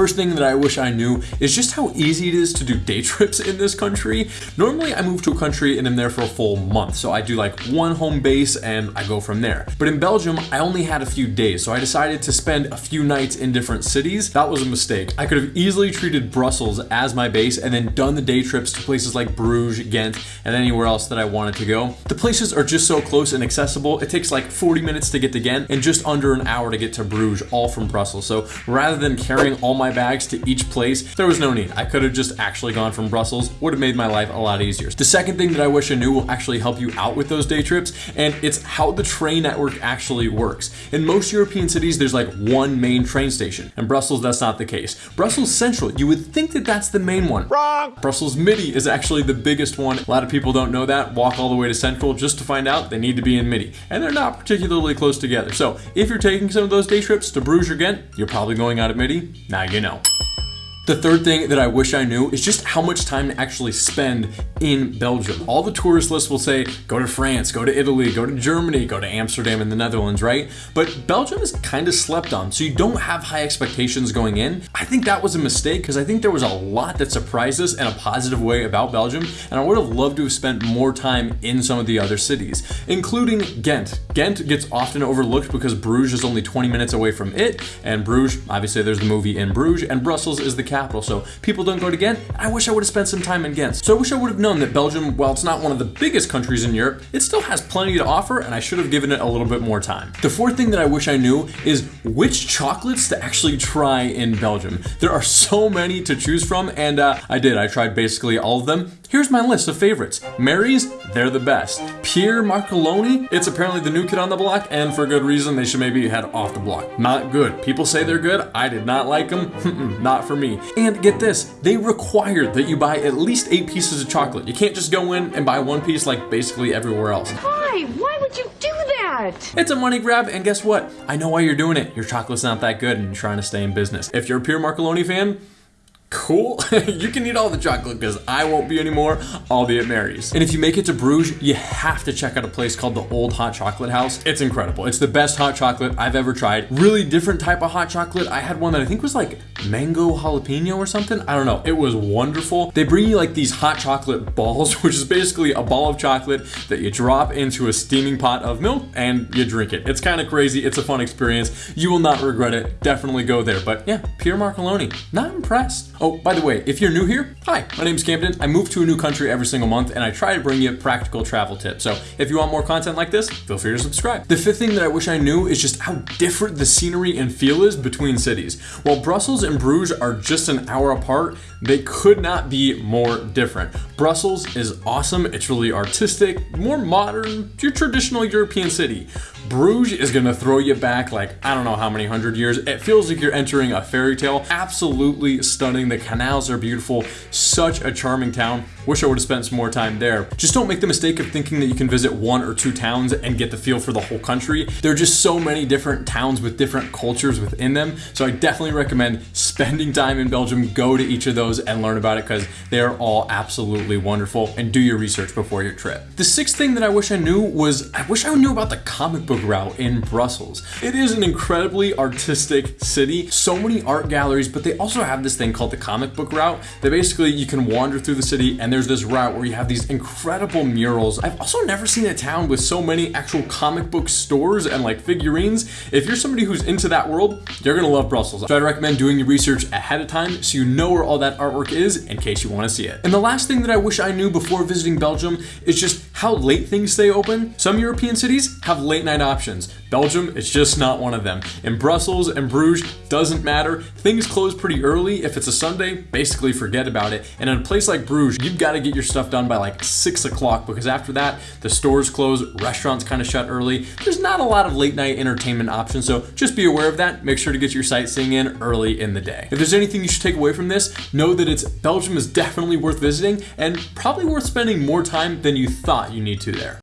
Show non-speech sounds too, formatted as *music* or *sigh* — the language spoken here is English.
first thing that I wish I knew is just how easy it is to do day *laughs* trips in this country. Normally I move to a country and I'm there for a full month. So I do like one home base and I go from there. But in Belgium, I only had a few days. So I decided to spend a few nights in different cities. That was a mistake. I could have easily treated Brussels as my base and then done the day trips to places like Bruges, Ghent, and anywhere else that I wanted to go. The places are just so close and accessible. It takes like 40 minutes to get to Ghent and just under an hour to get to Bruges, all from Brussels. So rather than carrying all my bags to each place, there was no need. I could have just actually gone from Brussels, would have made my life a lot easier. The second thing that I wish I knew will actually help you out with those day trips, and it's how the train network actually works. In most European cities, there's like one main train station. In Brussels, that's not the case. Brussels Central, you would think that that's the main one. Wrong! Brussels Midi is actually the biggest one. A lot of people don't know that, walk all the way to Central just to find out they need to be in Midi. And they're not particularly close together. So if you're taking some of those day trips to Bruges or Ghent, you're probably going out of Midi. Now you know. The third thing that I wish I knew is just how much time to actually spend in Belgium. All the tourist lists will say, go to France, go to Italy, go to Germany, go to Amsterdam and the Netherlands, right? But Belgium is kind of slept on, so you don't have high expectations going in. I think that was a mistake because I think there was a lot that surprised us in a positive way about Belgium, and I would have loved to have spent more time in some of the other cities, including Ghent. Ghent gets often overlooked because Bruges is only 20 minutes away from it, and Bruges, obviously there's the movie in Bruges, and Brussels is the capital capital, so people don't go to Ghent. I wish I would have spent some time in Ghent. So I wish I would have known that Belgium, while it's not one of the biggest countries in Europe, it still has plenty to offer, and I should have given it a little bit more time. The fourth thing that I wish I knew is which chocolates to actually try in Belgium. There are so many to choose from, and uh, I did. I tried basically all of them. Here's my list of favorites. Mary's, they're the best. Pierre Marcolini, it's apparently the new kid on the block, and for good reason, they should maybe head off the block. Not good. People say they're good. I did not like them. *laughs* not for me. And get this, they require that you buy at least eight pieces of chocolate. You can't just go in and buy one piece like basically everywhere else. Why? Why would you do that? It's a money grab, and guess what? I know why you're doing it. Your chocolate's not that good and you're trying to stay in business. If you're a Pierre Marcolini fan, cool. *laughs* you can eat all the chocolate because I won't be anymore. I'll be at Mary's. And if you make it to Bruges, you have to check out a place called the Old Hot Chocolate House. It's incredible. It's the best hot chocolate I've ever tried. Really different type of hot chocolate. I had one that I think was like mango jalapeno or something. I don't know. It was wonderful. They bring you like these hot chocolate balls, *laughs* which is basically a ball of chocolate that you drop into a steaming pot of milk and you drink it. It's kind of crazy. It's a fun experience. You will not regret it. Definitely go there. But yeah, Pierre Marcolini. Not impressed. Oh, by the way, if you're new here, hi, my name is Camden. I move to a new country every single month and I try to bring you practical travel tips. So if you want more content like this, feel free to subscribe. The fifth thing that I wish I knew is just how different the scenery and feel is between cities. While Brussels and Bruges are just an hour apart, they could not be more different. Brussels is awesome. It's really artistic, more modern, your traditional European city. Bruges is gonna throw you back like, I don't know how many hundred years. It feels like you're entering a fairy tale. Absolutely stunning. The canals are beautiful. Such a charming town. Wish I would have spent some more time there. Just don't make the mistake of thinking that you can visit one or two towns and get the feel for the whole country. There are just so many different towns with different cultures within them. So I definitely recommend spending time in Belgium. Go to each of those and learn about it because they are all absolutely wonderful and do your research before your trip. The sixth thing that I wish I knew was I wish I knew about the comic book route in Brussels. It is an incredibly artistic city, so many art galleries, but they also have this thing called the comic book route that basically you can wander through the city and there's this route where you have these incredible murals. I've also never seen a town with so many actual comic book stores and like figurines. If you're somebody who's into that world, you're gonna love Brussels. So I'd recommend doing your research ahead of time so you know where all that artwork is in case you wanna see it. And the last thing that I wish I knew before visiting Belgium is just how late things stay open. Some European cities have late night options. Belgium is just not one of them. In Brussels and Bruges, doesn't matter. Things close pretty early. If it's a Sunday, basically forget about it. And in a place like Bruges, you've got to get your stuff done by like six o'clock because after that, the stores close, restaurants kind of shut early. There's not a lot of late night entertainment options, so just be aware of that. Make sure to get your sightseeing in early in the day. If there's anything you should take away from this, know that it's Belgium is definitely worth visiting and probably worth spending more time than you thought you need to there.